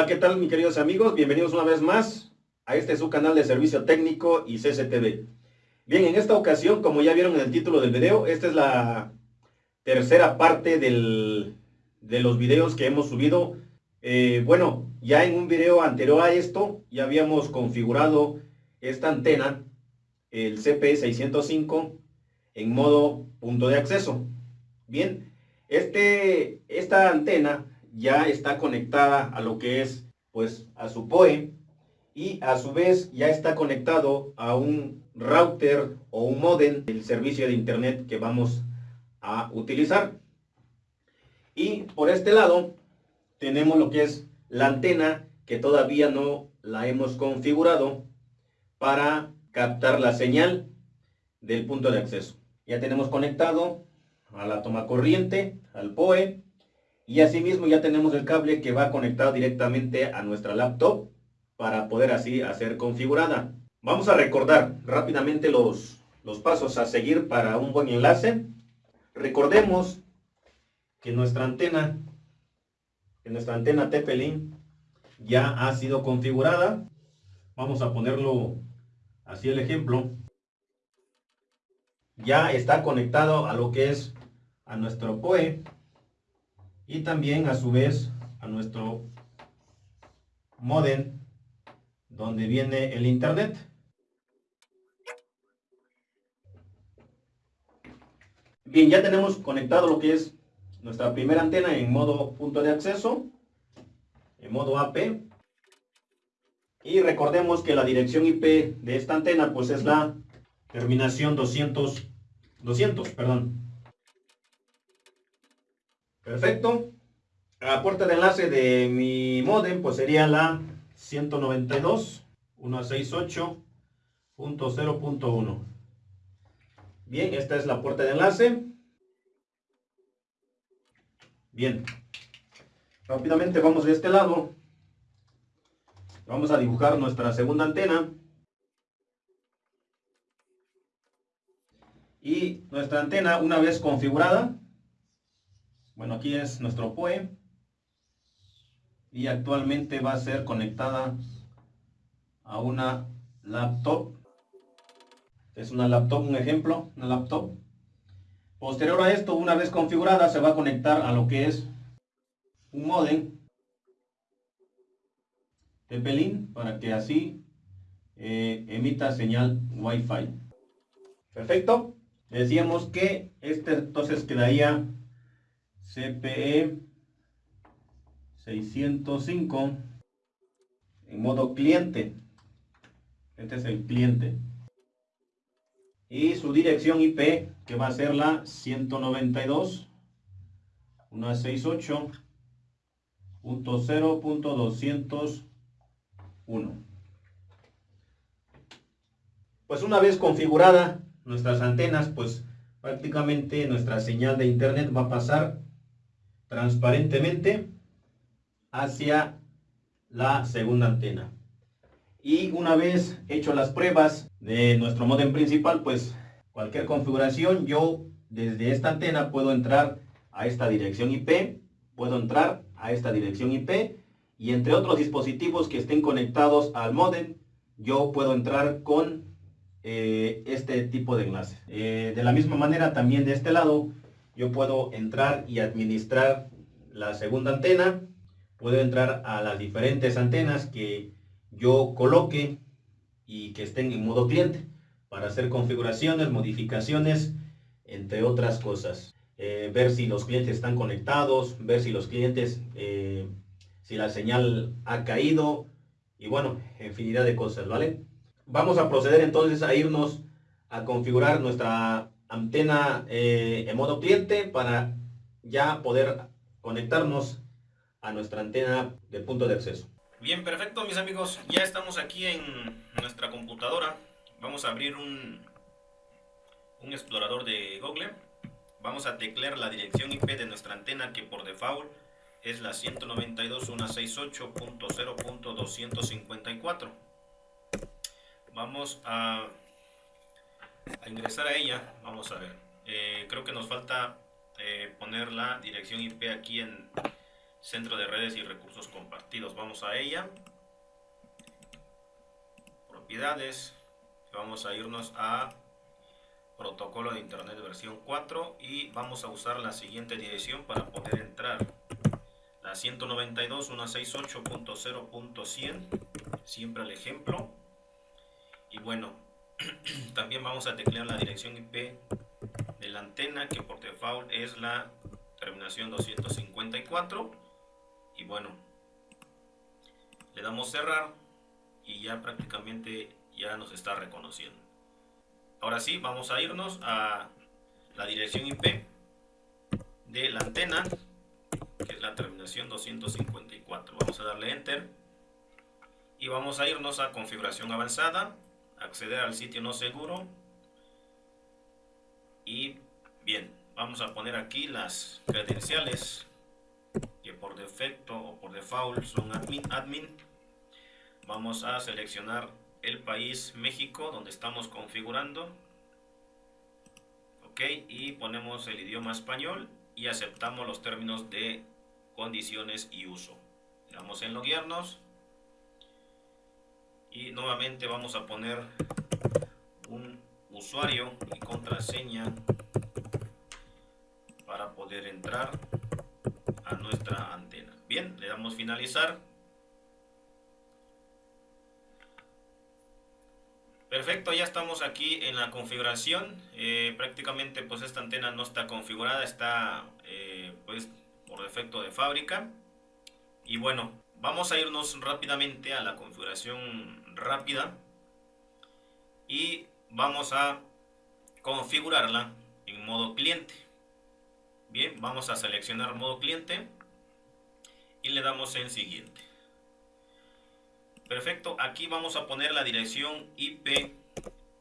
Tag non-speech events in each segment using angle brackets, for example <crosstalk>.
Hola, ¿qué tal mis queridos amigos? Bienvenidos una vez más a este su canal de servicio técnico y CCTV. Bien, en esta ocasión, como ya vieron en el título del video, esta es la tercera parte del, de los videos que hemos subido. Eh, bueno, ya en un video anterior a esto, ya habíamos configurado esta antena, el CP605, en modo punto de acceso. Bien, este, esta antena ya está conectada a lo que es pues a su POE y a su vez ya está conectado a un router o un modem del servicio de internet que vamos a utilizar. Y por este lado tenemos lo que es la antena que todavía no la hemos configurado para captar la señal del punto de acceso. Ya tenemos conectado a la toma corriente, al POE, y asimismo ya tenemos el cable que va conectado directamente a nuestra laptop para poder así hacer configurada. Vamos a recordar rápidamente los, los pasos a seguir para un buen enlace. Recordemos que nuestra antena, que nuestra antena TP-Link ya ha sido configurada. Vamos a ponerlo así el ejemplo. Ya está conectado a lo que es a nuestro POE y también a su vez a nuestro modem donde viene el internet. Bien, ya tenemos conectado lo que es nuestra primera antena en modo punto de acceso, en modo AP. Y recordemos que la dirección IP de esta antena pues es la terminación 200, 200, perdón. Perfecto. La puerta de enlace de mi modem pues sería la 192.168.0.1. Bien, esta es la puerta de enlace. Bien. Rápidamente vamos de este lado. Vamos a dibujar nuestra segunda antena. Y nuestra antena, una vez configurada, bueno, aquí es nuestro POE. Y actualmente va a ser conectada a una laptop. Es una laptop, un ejemplo, una laptop. Posterior a esto, una vez configurada, se va a conectar a lo que es un modem TP-Link para que así eh, emita señal Wi-Fi. Perfecto. Decíamos que este entonces quedaría CPE 605 en modo cliente. Este es el cliente. Y su dirección IP que va a ser la 192.168.0.201. Pues una vez configurada nuestras antenas, pues prácticamente nuestra señal de internet va a pasar transparentemente hacia la segunda antena. Y una vez hecho las pruebas de nuestro modem principal, pues cualquier configuración, yo desde esta antena puedo entrar a esta dirección IP, puedo entrar a esta dirección IP y entre otros dispositivos que estén conectados al modem, yo puedo entrar con eh, este tipo de enlace. Eh, de la misma manera también de este lado yo puedo entrar y administrar la segunda antena, puedo entrar a las diferentes antenas que yo coloque y que estén en modo cliente para hacer configuraciones, modificaciones, entre otras cosas. Eh, ver si los clientes están conectados, ver si los clientes, eh, si la señal ha caído y bueno, infinidad de cosas, ¿vale? Vamos a proceder entonces a irnos a configurar nuestra antena eh, en modo cliente para ya poder conectarnos a nuestra antena de punto de acceso. Bien, perfecto mis amigos, ya estamos aquí en nuestra computadora. Vamos a abrir un, un explorador de Google. Vamos a teclear la dirección IP de nuestra antena que por default es la 192.168.0.254. Vamos a a ingresar a ella, vamos a ver. Eh, creo que nos falta eh, poner la dirección IP aquí en, Centro de redes y recursos compartidos. Vamos a ella. Propiedades. Vamos a irnos a protocolo de internet versión 4 y vamos a usar la siguiente dirección para poder entrar la 192.168.0.100 siempre el ejemplo y bueno <clears throat> también vamos a teclear la dirección IP de la antena que por default es la terminación 254 y bueno le damos cerrar y ya prácticamente ya nos está reconociendo. Ahora sí, vamos a irnos a la dirección IP de la antena, que es la terminación 254. Vamos a darle Enter y vamos a irnos a configuración avanzada, acceder al sitio no seguro. Y bien, vamos a poner aquí las credenciales que por defecto o por default son admin, admin. Vamos a seleccionar el país México donde estamos configurando. Ok y ponemos el idioma español y aceptamos los términos de condiciones y uso. Le damos en loguearnos y nuevamente vamos a poner un usuario y contraseña para poder entrar a nuestra antena bien le damos finalizar Perfecto, ya estamos aquí en la configuración. Eh, prácticamente pues esta antena no está configurada, está eh, pues por defecto de fábrica. Y bueno, vamos a irnos rápidamente a la configuración rápida. Y vamos a configurarla en modo cliente. Bien, vamos a seleccionar modo cliente y le damos en siguiente. Perfecto, aquí vamos a poner la dirección IP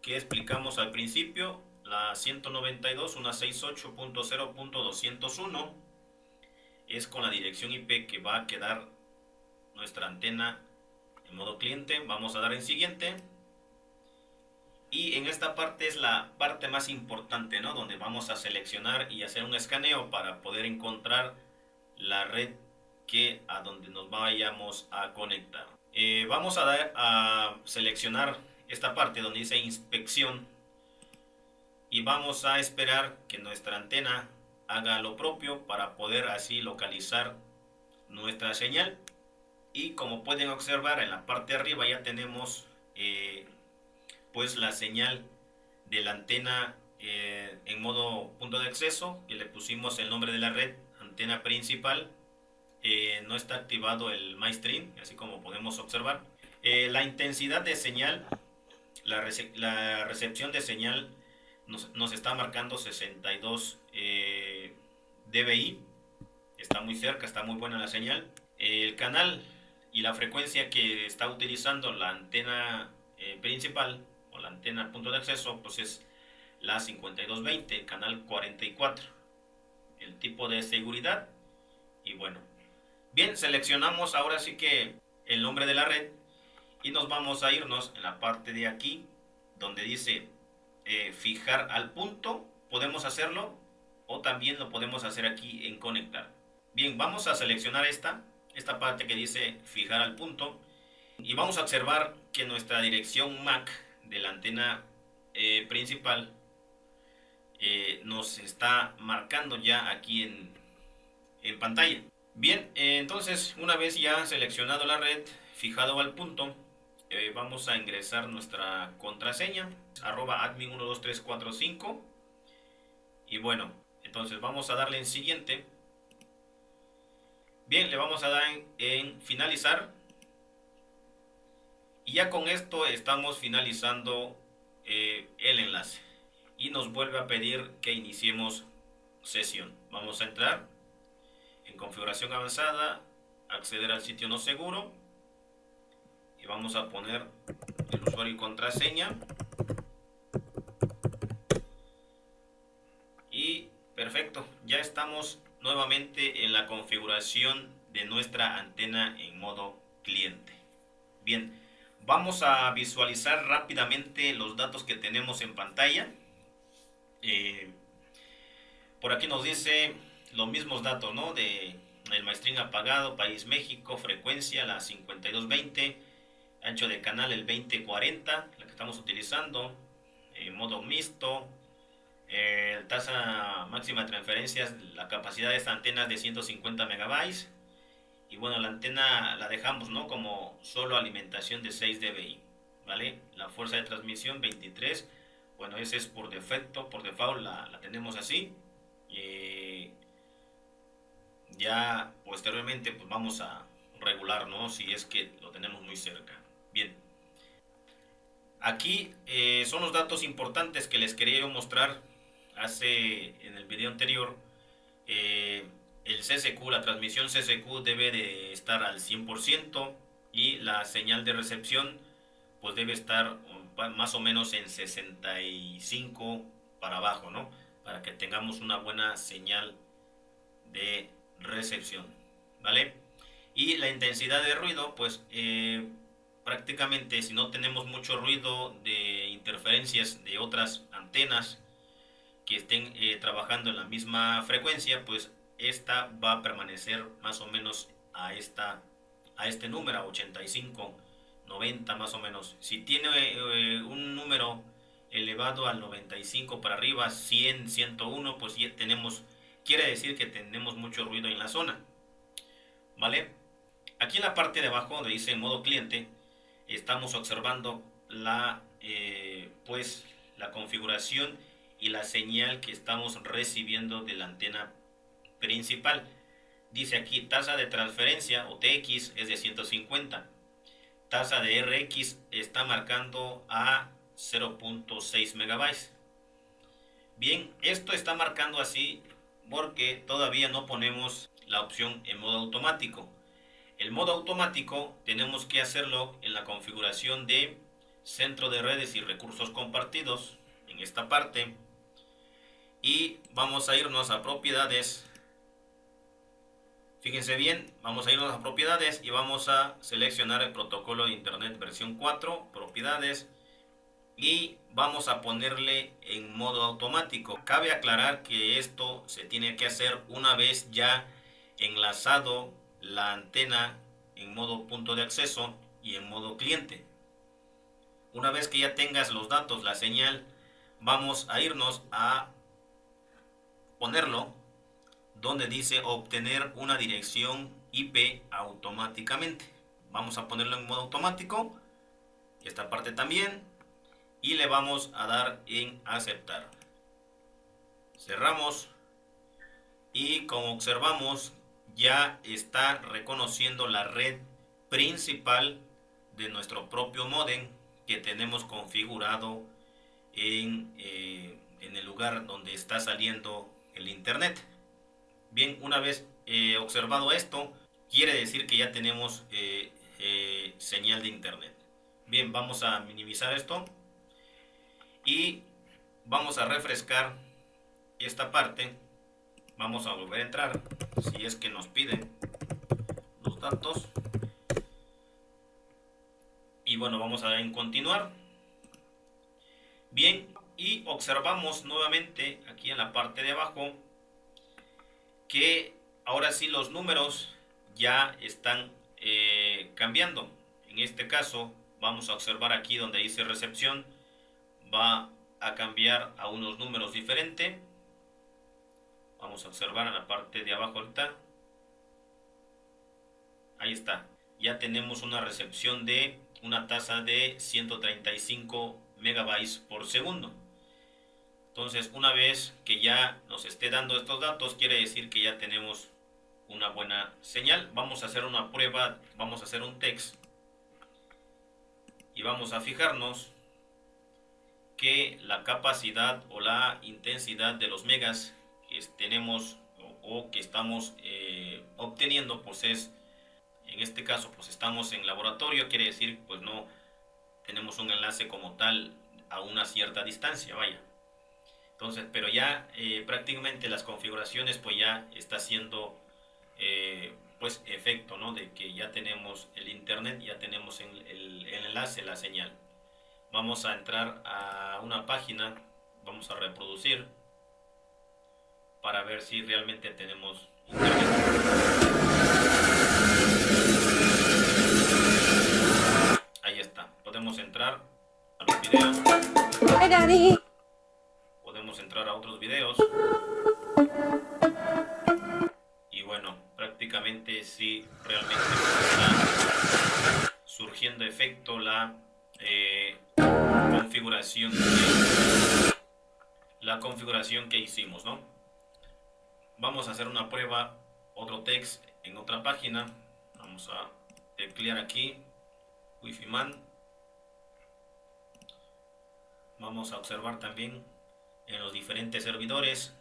que explicamos al principio, la 192.168.0.201 es con la dirección IP que va a quedar nuestra antena en modo cliente. Vamos a dar en siguiente. Y en esta parte es la parte más importante, ¿no? Donde vamos a seleccionar y hacer un escaneo para poder encontrar la red que a donde nos vayamos a conectar. Eh, vamos a, dar, a seleccionar esta parte donde dice inspección y vamos a esperar que nuestra antena haga lo propio para poder así localizar nuestra señal y como pueden observar en la parte de arriba ya tenemos eh, pues la señal de la antena eh, en modo punto de acceso y le pusimos el nombre de la red antena principal eh, no está activado el MyStream, así como podemos observar. Eh, la intensidad de señal, la, recepción de señal nos, está marcando 62 eh, dBi, está muy cerca, está muy buena la señal. el canal y la frecuencia que está utilizando la antena principal o la antena punto de acceso, pues es la 5220, canal 44. El tipo de seguridad y bueno, Bien, seleccionamos ahora sí que el nombre de la red y nos vamos a irnos en la parte de aquí donde dice eh, fijar al punto. Podemos hacerlo o también lo podemos hacer aquí en conectar. Bien, vamos a seleccionar esta, esta parte que dice fijar al punto y vamos a observar que nuestra dirección MAC de la antena eh, principal eh, nos está marcando ya aquí en, en pantalla. Bien, eh, entonces una vez ya seleccionado la red, fijado al punto, vamos a ingresar nuestra contraseña, arroba admin12345. Y bueno, entonces vamos a darle en siguiente. Bien, le vamos a dar en, finalizar. Y ya con esto estamos finalizando eh, el enlace. Y nos vuelve a pedir que iniciemos sesión. Vamos a entrar en configuración avanzada, acceder al sitio no seguro y vamos a poner el usuario y contraseña y perfecto, ya estamos nuevamente en la configuración de nuestra antena en modo cliente. Bien, vamos a visualizar rápidamente los datos que tenemos en pantalla. Eh, por aquí nos dice los mismos datos, ¿no? De el maestrín apagado, país México, frecuencia la 5220, ancho de canal el 2040, la que estamos utilizando, eh, modo mixto, eh, tasa máxima de transferencias, la capacidad de esta antena es de 150 megabytes, y bueno, la antena la dejamos ¿no? como solo alimentación de 6 dBi, ¿vale? La fuerza de transmisión 23, bueno, ese es por defecto, por default la, la tenemos así, y ya posteriormente pues vamos a regular, ¿no? Si es que lo tenemos muy cerca. Bien. Aquí eh, son los datos importantes que les quería mostrar hace en el video anterior. Eh, el CSQ, la transmisión CSQ debe de estar al 100% y la señal de recepción pues debe estar más o menos en 65 para abajo, ¿no? Para que tengamos una buena señal de recepción, ¿vale? Y la intensidad de ruido, pues eh, prácticamente si no tenemos mucho ruido de interferencias de otras antenas que estén eh, trabajando en la misma frecuencia, pues esta va a permanecer más o menos a, esta, a este número, 85, 90 más o menos. Si tiene eh, un número elevado al 95 para arriba, 100, 101, pues ya tenemos quiere decir que tenemos mucho ruido en la zona. ¿Vale? Aquí en la parte de abajo donde dice modo cliente, estamos observando la, eh, pues, la configuración y la señal que estamos recibiendo de la antena principal. Dice aquí tasa de transferencia o TX es de 150. Tasa de RX está marcando a 0.6 megabytes. Bien, esto está marcando así porque todavía no ponemos la opción en modo automático. El modo automático tenemos que hacerlo en la configuración de centro de redes y recursos compartidos en esta parte y vamos a irnos a propiedades fíjense bien vamos a irnos a propiedades y vamos a seleccionar el protocolo de internet versión 4 propiedades y vamos a ponerle en modo automático. Cabe aclarar que esto se tiene que hacer una vez ya enlazado la antena en modo punto de acceso y en modo cliente. Una vez que ya tengas los datos, la señal, vamos a irnos a ponerlo donde dice obtener una dirección IP automáticamente. Vamos a ponerlo en modo automático. Esta parte también y le vamos a dar en aceptar. Cerramos y como observamos ya está reconociendo la red principal de nuestro propio modem que tenemos configurado en, eh, en el lugar donde está saliendo el internet. Bien, una vez eh, observado esto, quiere decir que ya tenemos eh, señal de internet. Bien, vamos a minimizar esto y vamos a refrescar esta parte vamos a volver a entrar si es que nos piden los datos y bueno vamos a en continuar bien y observamos nuevamente aquí en la parte de abajo que ahora sí los números ya están eh, cambiando en este caso vamos a observar aquí donde dice recepción va a cambiar a unos números diferentes. Vamos a observar en la parte de abajo ahorita. Ahí está. Ya tenemos una recepción de una tasa de 135 megabytes por segundo. Entonces, una vez que ya nos esté dando estos datos, quiere decir que ya tenemos una buena señal. Vamos a hacer una prueba, vamos a hacer un text y vamos a fijarnos que la capacidad o la intensidad de los megas que tenemos o, que estamos eh, obteniendo pues es en este caso pues estamos en laboratorio quiere decir pues no tenemos un enlace como tal a una cierta distancia vaya entonces, pero ya eh, prácticamente las configuraciones pues ya está haciendo eh, pues efecto, ¿no? De que ya tenemos el internet, ya tenemos el, el enlace, la señal. Vamos a entrar a una página, vamos a reproducir para ver si realmente tenemos internet. Ahí está, podemos entrar a los videos. Entrar a otros videos. Y bueno, prácticamente sí, realmente está surgiendo efecto la eh, configuración la configuración que hicimos, ¿no? Vamos a hacer una prueba, otro text en otra página. Vamos a teclear aquí, Wi-Fi Man. Vamos a observar también en los diferentes servidores.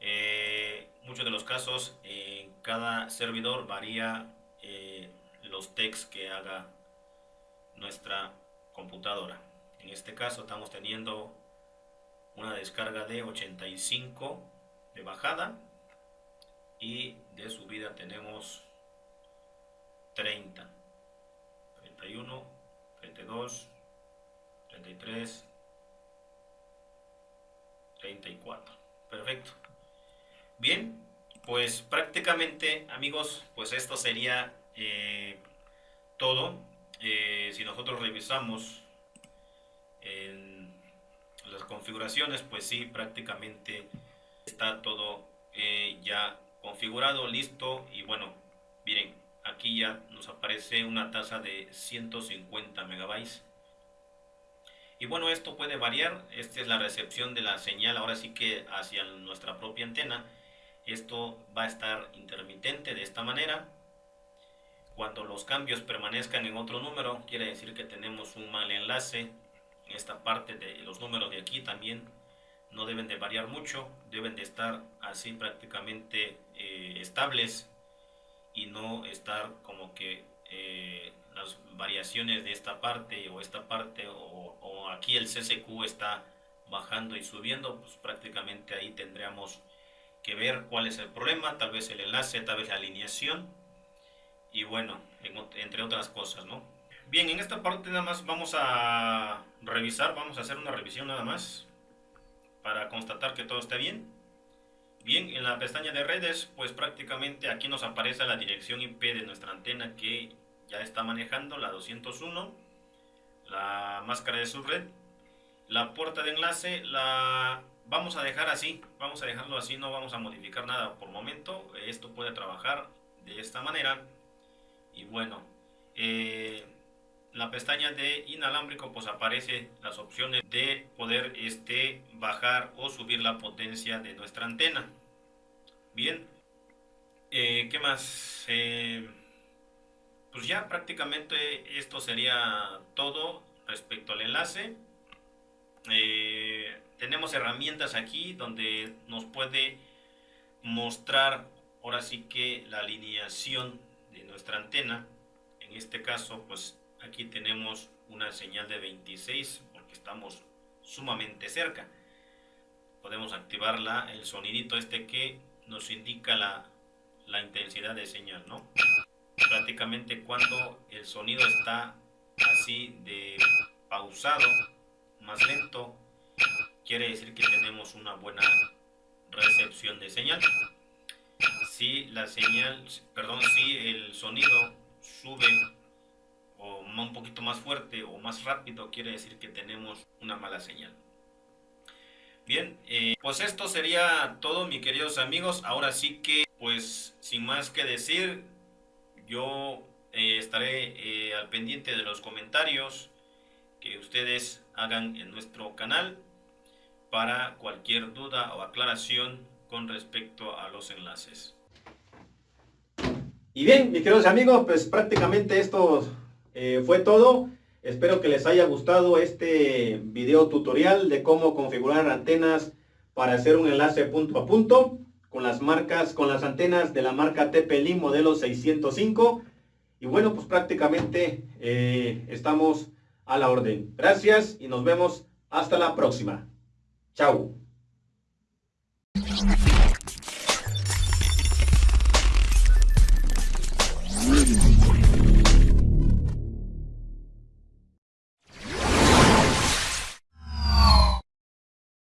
Eh, muchos de los casos, en cada servidor varía eh, los texts que haga nuestra computadora. En este caso estamos teniendo una descarga de 85 de bajada y de subida tenemos 30 31 32 33 34 perfecto. Bien pues prácticamente amigos pues esto sería eh, todo. Eh, si nosotros revisamos las configuraciones pues sí prácticamente está todo eh, ya configurado listo. Y bueno miren aquí ya nos aparece una tasa de 150 megabytes y bueno esto puede variar. Esta es la recepción de la señal ahora sí que hacia nuestra propia antena. Esto va a estar intermitente de esta manera. Cuando los cambios permanezcan en otro número, quiere decir que tenemos un mal enlace. En esta parte de los números de aquí también no deben de variar mucho, deben de estar así prácticamente eh, estables y no estar como que eh, las variaciones de esta parte o esta parte o, aquí el CCQ está bajando y subiendo, pues prácticamente ahí tendríamos que ver cuál es el problema, tal vez el enlace, tal vez la alineación y bueno, entre otras cosas, ¿no? Bien, en esta parte nada más vamos a revisar, vamos a hacer una revisión nada más para constatar que todo está bien. Bien, en la pestaña de redes, pues prácticamente aquí nos aparece la dirección IP de nuestra antena que ya está manejando, la 201, la máscara de subred, la puerta de enlace, la vamos a dejar así, vamos a dejarlo así, no vamos a modificar nada por momento, esto puede trabajar de esta manera y bueno, eh, la pestaña de inalámbrico pues aparece las opciones de poder este, bajar o subir la potencia de nuestra antena. Bien, eh, ¿qué más? Eh, pues ya prácticamente esto sería todo respecto al enlace. tenemos herramientas aquí donde nos puede mostrar ahora sí que la alineación nuestra antena. En este caso, pues aquí tenemos una señal de 26 porque estamos sumamente cerca. Podemos activarla, el sonidito este que nos indica la, la intensidad de señal, ¿no? Prácticamente cuando el sonido está así de pausado, más lento, quiere decir que tenemos una buena recepción de señal si la señal, perdón, si el sonido sube o un poquito más fuerte o más rápido, quiere decir que tenemos una mala señal. Bien, eh, pues esto sería todo, mis queridos amigos. Ahora sí que, pues, sin más que decir, yo eh, estaré eh, al pendiente de los comentarios que ustedes hagan en nuestro canal para cualquier duda o aclaración con respecto a los enlaces. Y bien, mis queridos amigos, pues prácticamente esto eh, fue todo. Espero que les haya gustado este video tutorial de cómo configurar antenas para hacer un enlace punto a punto con las marcas, con las antenas de la marca TP-Link modelo 605. Y bueno, pues prácticamente eh, estamos a la orden. Gracias y nos vemos hasta la próxima. Chao.